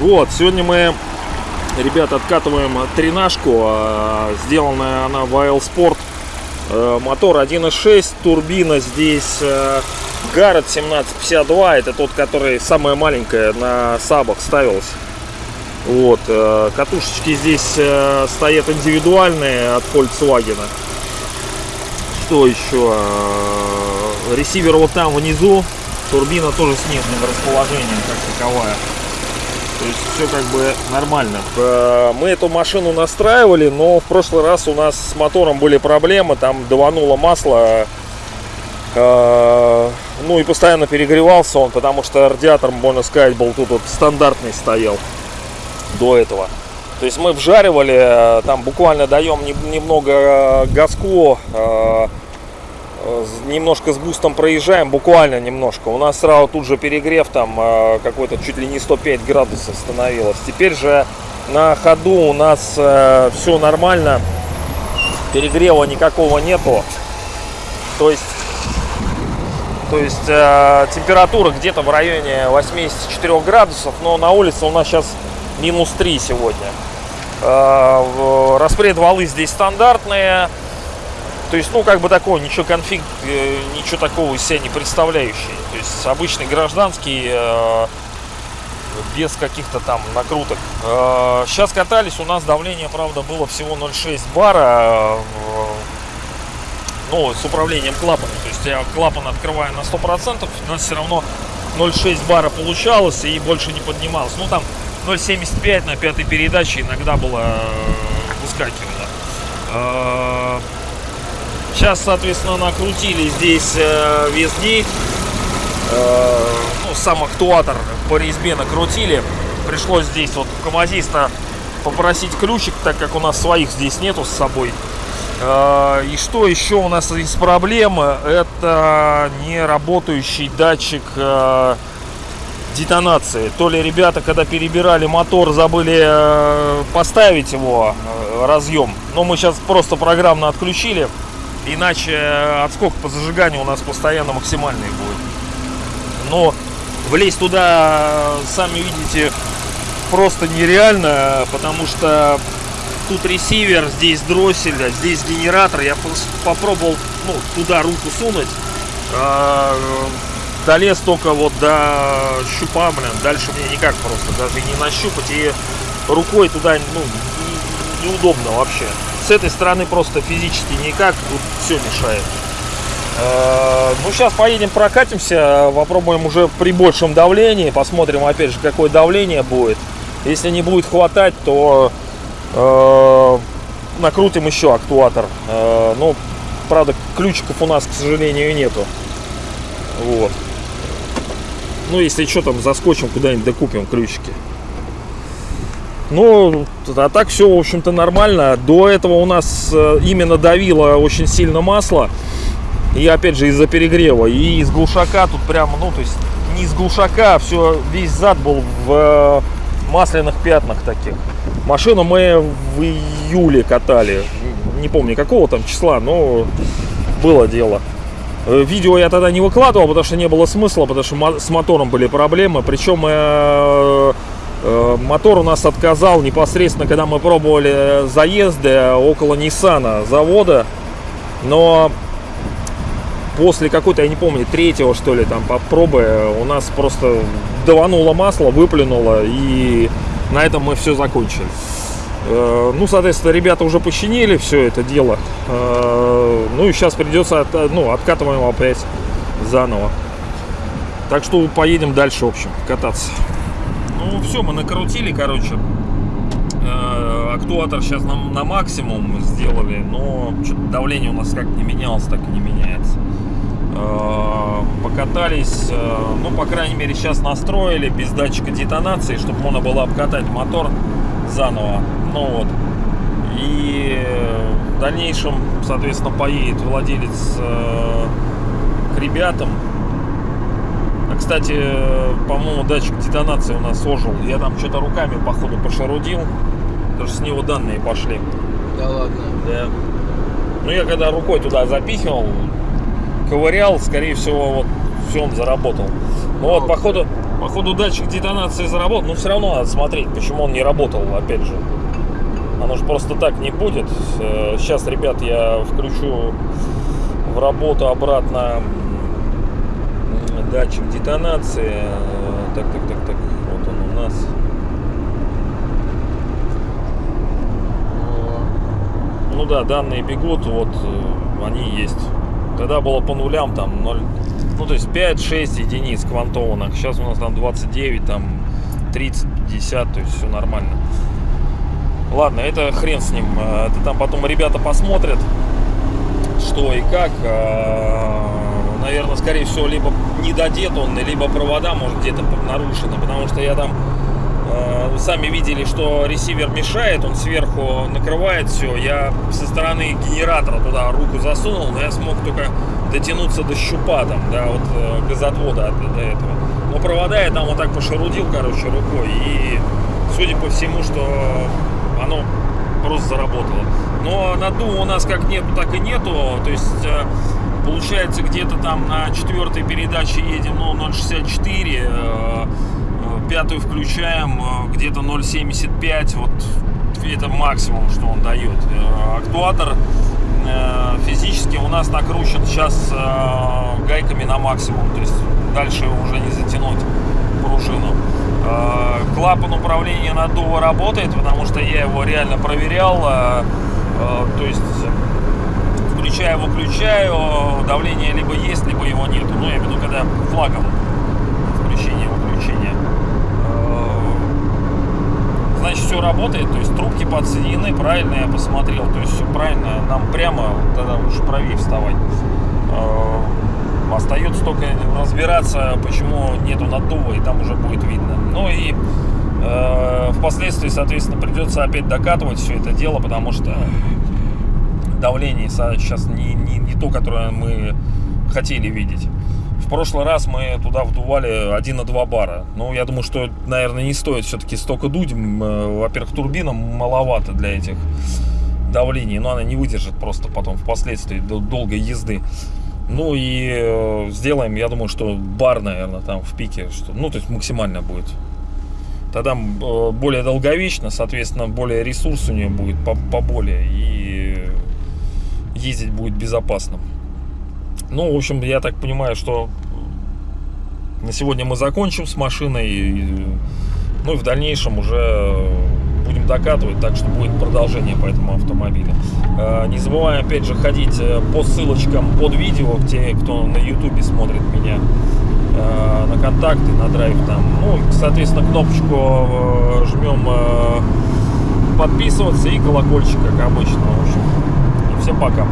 Вот, сегодня мы, ребята, откатываем тренажку. а, Сделанная она в AL Sport. Э, Мотор 1.6, турбина здесь э, Garrett 1752. Это тот, который самая маленькая на сабах ставилась. Вот, э, катушечки здесь э, стоят индивидуальные от Volkswagen. Что еще? Э, Ресивер вот там внизу. Турбина тоже с нижним расположением, как таковая. То есть все как бы нормально. Мы эту машину настраивали, но в прошлый раз у нас с мотором были проблемы. Там давануло масло. Ну и постоянно перегревался он, потому что радиатор, можно сказать, был тут вот стандартный стоял до этого. То есть мы вжаривали, э, там буквально даем нем- немного э, газку, э, немножко с бустом проезжаем, буквально немножко. У нас сразу тут же перегрев там какой-то чуть ли не 105 градусов становилось. Теперь же на ходу у нас все нормально, перегрева никакого нету. То есть то есть температура где-то в районе 84 градусов, но на улице у нас сейчас минус 3 сегодня. Э, распред валы здесь стандартные. То есть, ну, как бы такой, ничего конфиг, э, ничего такого из себя не представляющий. То есть, обычный гражданский, э, без каких-то там накруток. сейчас катались, у нас давление, правда, было всего 0,6 бара. ну, с управлением клапаном. То есть я клапан открываю на 100%, у нас все равно 0,6 бара получалось и больше не поднималось. Ну, там 0,75 на пятой передаче иногда было э, выскакивало. Э, Сейчас, соответственно, накрутили здесь э, везде. Э, Ну, сам актуатор по резьбе накрутили. Пришлось здесь вот у КамАЗиста попросить ключик, так как у нас своих здесь нету с собой. И что еще у нас из проблем? Это не работающий датчик детонации. То ли ребята, когда перебирали мотор, забыли э, поставить его э, разъем. Но мы сейчас просто программно отключили. Иначе э, отскок по зажиганию у нас постоянно максимальный будет. Но влезть туда, сами видите, просто нереально, потому что тут ресивер, здесь дроссель, а здесь генератор. Я попробовал ну, туда руку сунуть. Долез только вот до щупа, блин. Дальше мне никак просто даже не нащупать. И рукой туда ну, не- неудобно вообще. С этой стороны просто физически никак. Тут все мешает. Э, Ну, сейчас поедем прокатимся, попробуем уже при большем давлении, посмотрим опять же, какое давление будет. Если не будет хватать, то э, накрутим еще актуатор. Э, ну, правда, ключиков у нас, к сожалению, нету. Вот. Ну, если что, там заскочим куда-нибудь, докупим ключики. Ну, а так все, в общем-то, нормально. До этого у нас э, именно давило очень сильно масло. И опять же из-за перегрева. И из глушака тут прямо, ну, то есть не из глушака, а все, весь зад был в э, масляных пятнах таких. Машину мы в июле катали. Не помню какого там числа, но было дело. Э, Видео я тогда не выкладывал, потому что не было смысла, потому что с мотором были проблемы. Причем э, э, мотор у нас отказал непосредственно, когда мы пробовали заезды около Ниссана завода. Но после какой-то, я не помню, третьего что ли, там попробы, у нас просто давануло масло, выплюнуло, и на этом мы все закончили. Э, Ну, соответственно, ребята уже починили все это дело. Э, Ну и сейчас придется, от- ну, откатываем опять заново. Так что поедем дальше, в общем, кататься. Ну, все, мы накрутили, короче. Э, Актуатор сейчас на, на максимум сделали, но давление у нас как не менялось, так и не меняется. Покатались, ну, по крайней мере, сейчас настроили без датчика детонации, чтобы можно было обкатать мотор заново. Ну вот. И в дальнейшем, соответственно, поедет владелец э, к ребятам. А, кстати, по-моему, датчик детонации у нас ожил. Я там что-то руками, походу, пошарудил. Даже с него данные пошли. Да ладно. Да. Ну, я когда рукой туда запихивал, ковырял, скорее всего, вот все он заработал. Ну вот, походу, походу датчик детонации заработал, но все равно надо смотреть, почему он не работал, опять же. Оно же просто так не будет. Э, Сейчас, ребят, я включу в работу обратно датчик детонации. Так, так, так, так. Вот он у нас. Ну да, данные бегут, вот э, они есть. Тогда было по нулям там 0, ну то есть 5-6 единиц квантованных. Сейчас у нас там 29, там 30, 50, то есть все нормально. Ладно, это хрен с ним. Э, Это там потом ребята посмотрят, что и как. Наверное, скорее всего, либо не додет он, либо провода, может, где-то нарушены. Потому что я там э, сами видели, что ресивер мешает, он сверху накрывает все. Я со стороны генератора туда руку засунул, но я смог только дотянуться до щупа там, да, вот э, газотвода от- до этого. Но провода я там вот так пошерудил, короче, рукой. И судя по всему, что оно просто заработало. Но надува у нас как нету, так и нету. То есть э, получается где-то там на четвертой передаче едем ну, 0,64, э, э, пятую включаем где-то 0,75. Вот это максимум, что он дает. Актуатор физически у нас накручен сейчас гайками на максимум. То есть дальше уже не затянуть пружину. Э, Клапан управления наддува работает, потому что я его реально проверял. э, э, То есть включаю, выключаю, давление либо есть, либо его нету. Ну, я имею в виду, когда флагом включение, выключение. Э, Значит, все работает, то есть трубки подсоединены, правильно я посмотрел, то есть все правильно, нам прямо тогда уж правее вставать. Остается только разбираться, почему нету наддува, и там уже будет видно. Ну и э, впоследствии, соответственно, придется опять докатывать все это дело, потому что давление сейчас не, не, не то, которое мы хотели видеть. В прошлый раз мы туда вдували 1,2 бара. Ну, я думаю, что, наверное, не стоит все-таки столько дуть. Э, Во-первых, турбина маловато для этих давлений, но она не выдержит просто потом впоследствии до- долгой езды. Ну и э, сделаем, я думаю, что бар, наверное, там в пике, что, ну, то есть максимально будет. Тогда э, более долговечно, соответственно, более ресурс у нее будет по- поболее и ездить будет безопасно. Ну, в общем, я так понимаю, что на сегодня мы закончим с машиной. ну и в дальнейшем уже будем докатывать, так что будет продолжение по этому автомобилю. Э, Не забываем, опять же, ходить э, по ссылочкам под видео, те, кто на ютубе смотрит меня, э, на контакты, на драйв там. Ну, соответственно, кнопочку жмем подписываться и колокольчик, как обычно. В общем, и всем пока.